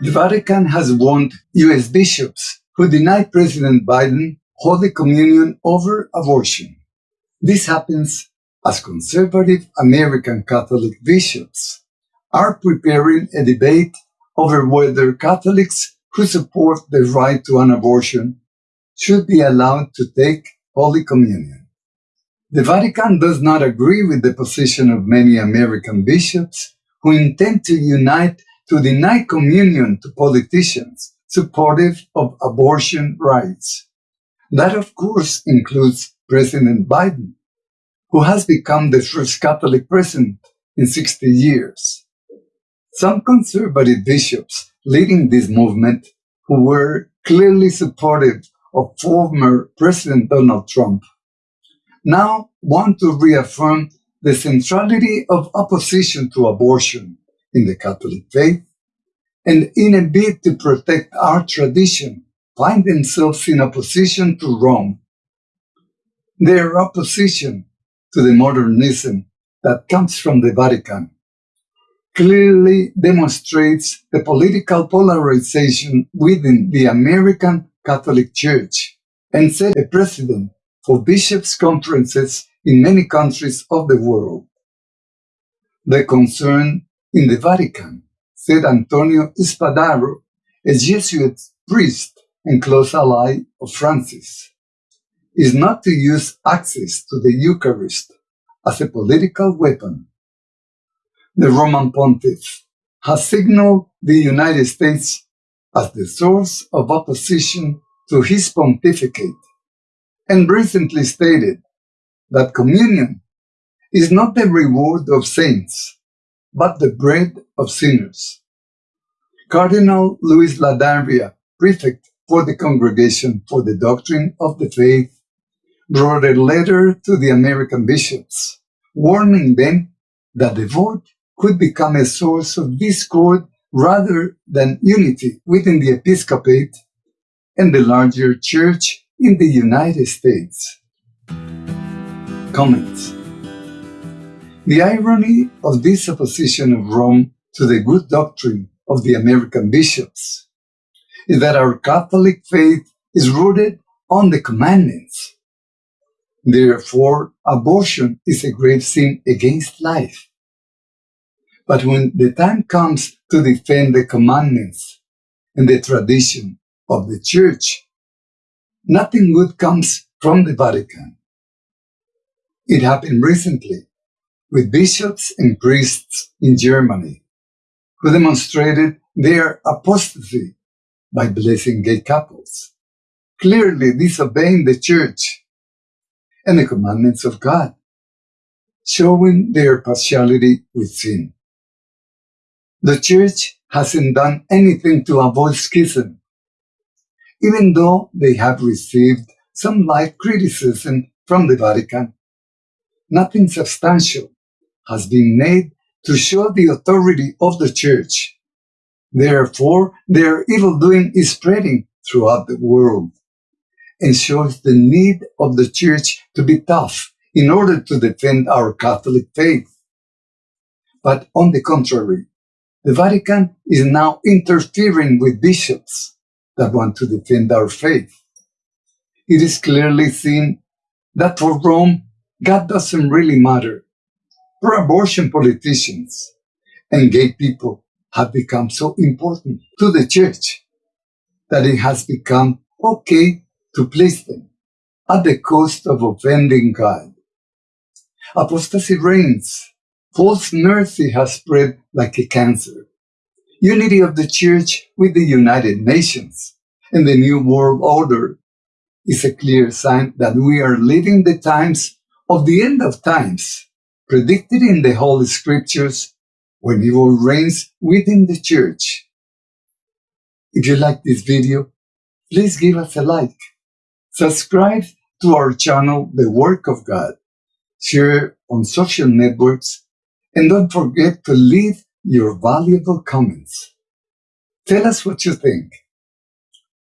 The Vatican has warned U.S. bishops who deny President Biden Holy Communion over abortion. This happens as conservative American Catholic bishops are preparing a debate over whether Catholics who support the right to an abortion should be allowed to take Holy Communion. The Vatican does not agree with the position of many American bishops who intend to unite to deny communion to politicians supportive of abortion rights. That, of course, includes President Biden, who has become the first Catholic president in 60 years. Some conservative bishops leading this movement, who were clearly supportive of former President Donald Trump, now want to reaffirm the centrality of opposition to abortion in the Catholic faith, and in a bid to protect our tradition, find themselves in opposition to Rome. Their opposition to the modernism that comes from the Vatican clearly demonstrates the political polarization within the American Catholic Church and set a precedent for bishops' conferences in many countries of the world. The concern in the Vatican, said Antonio Spadaro, a Jesuit priest and close ally of Francis, is not to use access to the Eucharist as a political weapon. The Roman pontiff, has signaled the United States as the source of opposition to his pontificate, and recently stated that communion is not the reward of saints, but the bread of sinners. Cardinal Luis Ladaria, prefect for the Congregation for the Doctrine of the Faith, wrote a letter to the American bishops, warning them that the vote could become a source of discord rather than unity within the episcopate and the larger church in the United States. Comments The irony of this opposition of Rome to the good doctrine of the American bishops is that our Catholic faith is rooted on the commandments. Therefore, abortion is a grave sin against life. But when the time comes to defend the commandments and the tradition of the church, nothing good comes from the Vatican. It happened recently with bishops and priests in Germany who demonstrated their apostasy by blessing gay couples, clearly disobeying the church and the commandments of God, showing their partiality with sin. The Church hasn't done anything to avoid schism, even though they have received some light criticism from the Vatican. Nothing substantial has been made to show the authority of the Church. Therefore, their evil doing is spreading throughout the world and shows the need of the Church to be tough in order to defend our Catholic faith. But on the contrary, the Vatican is now interfering with bishops that want to defend our faith. It is clearly seen that for Rome, God doesn't really matter. Pro-abortion politicians and gay people have become so important to the church that it has become okay to place them at the cost of offending God. Apostasy reigns false mercy has spread like a cancer. Unity of the Church with the United Nations and the New World Order is a clear sign that we are living the times of the end of times, predicted in the Holy Scriptures when evil reigns within the Church. If you like this video, please give us a like. Subscribe to our channel, The Work of God. Share on social networks and don't forget to leave your valuable comments. Tell us what you think.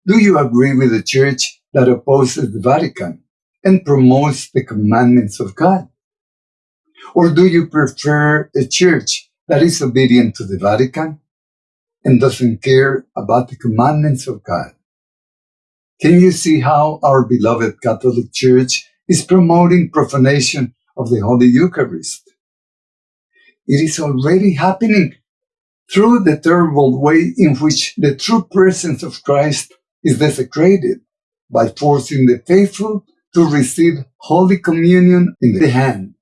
Do you agree with the church that opposes the Vatican and promotes the commandments of God? Or do you prefer a church that is obedient to the Vatican? and doesn't care about the commandments of God. Can you see how our beloved Catholic Church is promoting profanation of the Holy Eucharist? It is already happening through the terrible way in which the true presence of Christ is desecrated by forcing the faithful to receive Holy Communion in the hand.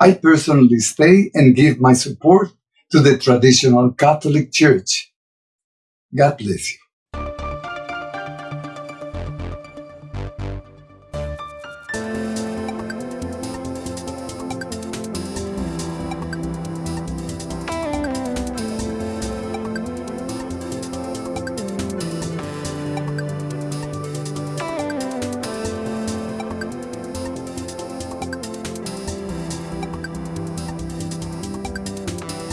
I personally stay and give my support to the traditional Catholic Church. God bless you.